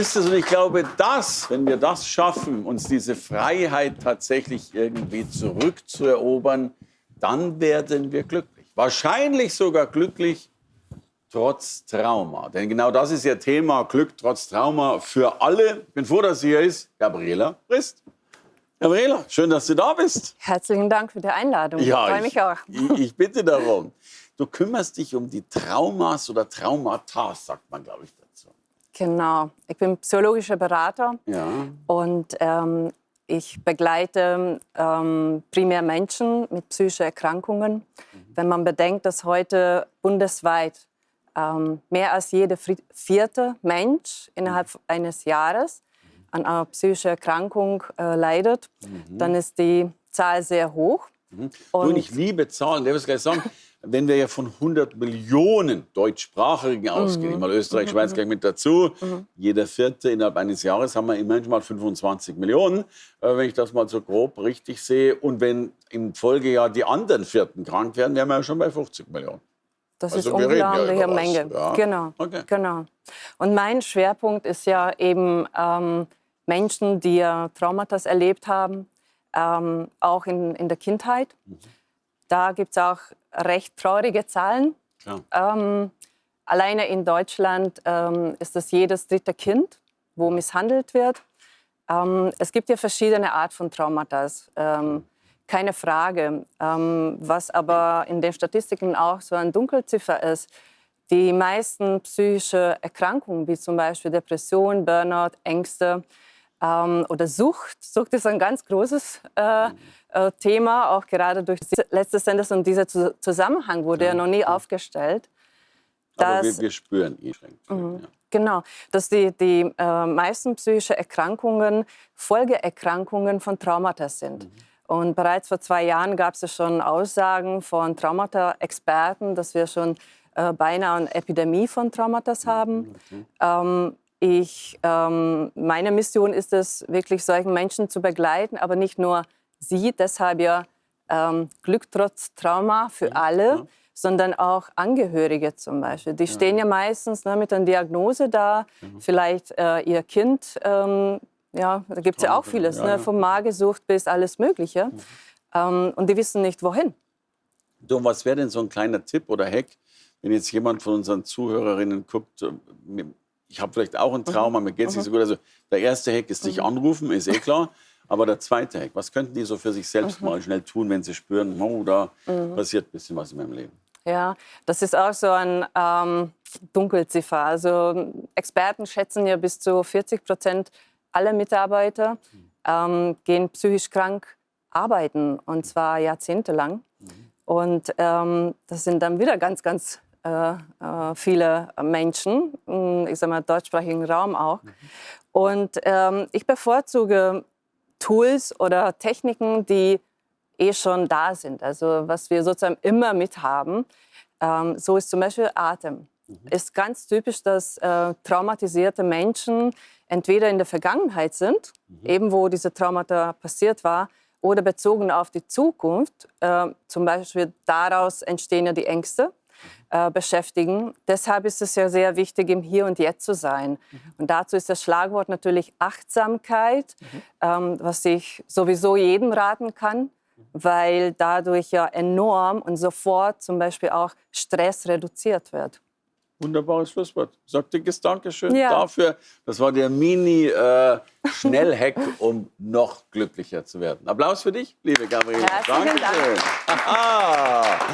ist es. Und ich glaube, das, wenn wir das schaffen, uns diese Freiheit tatsächlich irgendwie zurückzuerobern, dann werden wir glücklich. Wahrscheinlich sogar glücklich trotz Trauma. Denn genau das ist ja Thema Glück trotz Trauma für alle. Ich bin froh, dass sie hier ist. Gabriela Frist. Gabriela, schön, dass du da bist. Herzlichen Dank für die Einladung. Ja, ich freue mich auch. Ich, ich bitte darum. Du kümmerst dich um die Traumas oder Traumata, sagt man, glaube ich. Genau. Ich bin psychologischer Berater Ja. und ähm, ich begleite ähm, primär Menschen mit psychischen Erkrankungen. Mhm. Wenn man bedenkt, dass heute bundesweit ähm, mehr als jeder vierte Mensch innerhalb Mhm. eines Jahres an einer psychischen Erkrankung äh, leidet, Mhm. dann ist die Zahl sehr hoch. Du, und ich liebe Zahlen, es gleich sagen. Wenn wir ja von 100 Millionen Deutschsprachigen ausgehen, mal Österreich, Schweiz gleich mit dazu, jeder Vierte innerhalb eines Jahres haben wir immerhin mal 25 Millionen, äh, wenn ich das mal so grob richtig sehe. Und wenn im Folgejahr die anderen Vierten krank werden, wären wir ja schon bei 50 Millionen. Das Also ist ja unglaubliche was, Menge. ja. Genau, Okay. genau. Und mein Schwerpunkt ist ja eben ähm, Menschen, die ja Traumata erlebt haben, ähm, auch in, in der Kindheit. Mhm. Da gibt es auch recht traurige Zahlen. Ähm, alleine in Deutschland ähm, ist das jedes dritte Kind, wo misshandelt wird. Ähm, es gibt ja verschiedene Art von Traumata, ähm, keine Frage. Ähm, was aber in den Statistiken auch so eine Dunkelziffer ist, die meisten psychische Erkrankungen, wie zum Beispiel Depression, Burnout, Ängste ähm, oder Sucht, Sucht ist ein ganz großes äh, äh, Thema, auch gerade durch die letzte Sendung und dieser Zu- Zusammenhang wurde ja noch nie aufgestellt. Aber wir, dass- wir spüren ihn. Ja. Genau, dass die, die äh, meisten psychische Erkrankungen Folgeerkrankungen von Traumata sind. Und bereits vor zwei Jahren gab es ja schon Aussagen von Traumata-Experten, dass wir schon äh, beinahe eine Epidemie von Traumata haben. Ähm, ich, ähm, meine Mission ist es, wirklich solchen Menschen zu begleiten, aber nicht nur sie, deshalb ja ähm, Glück trotz Trauma für alle, sondern auch Angehörige zum Beispiel. Die stehen ja meistens ne, mit einer Diagnose da, vielleicht äh, ihr Kind, ähm, ja, da gibt es ja auch vieles, ja, ne, ja. vom Magersucht bis alles Mögliche. Ähm, und die wissen nicht, wohin. Du, was wäre denn so ein kleiner Tipp oder Hack, wenn jetzt jemand von unseren Zuhörerinnen guckt, äh, ich habe vielleicht auch ein Trauma, mir geht es nicht so gut. Also der erste Hack ist nicht anrufen, ist eh klar. Aber der zweite Hack, was könnten die so für sich selbst mal schnell tun, wenn sie spüren, oh, da passiert ein bisschen was in meinem Leben? Ja, das ist auch so ein ähm, Dunkelziffer. Also Experten schätzen ja bis zu 40 Prozent aller Mitarbeiter ähm, gehen psychisch krank arbeiten und zwar jahrzehntelang. Und ähm, das sind dann wieder ganz, ganz viele Menschen, mh, ich sage mal deutschsprachigen Raum auch. Und ähm, ich bevorzuge Tools oder Techniken, die eh schon da sind, also was wir sozusagen immer mit haben. Ähm, so ist zum Beispiel Atem. Ist ganz typisch, dass äh, traumatisierte Menschen entweder in der Vergangenheit sind, eben wo diese Traumata passiert war, oder bezogen auf die Zukunft. Äh, zum Beispiel daraus entstehen ja die Ängste, äh, beschäftigen. Deshalb ist es ja sehr wichtig, im Hier und Jetzt zu sein. Und dazu ist das Schlagwort natürlich Achtsamkeit, ähm, was ich sowieso jedem raten kann, weil dadurch ja enorm und sofort zum Beispiel auch Stress reduziert wird. Wunderbares Schlusswort. Sag dickes Dankeschön Ja. dafür. Das war der Mini-Schnellhack, um noch glücklicher zu werden. Applaus für dich, liebe Gabriele. Herzlichen Dank. Dankeschön. Haha.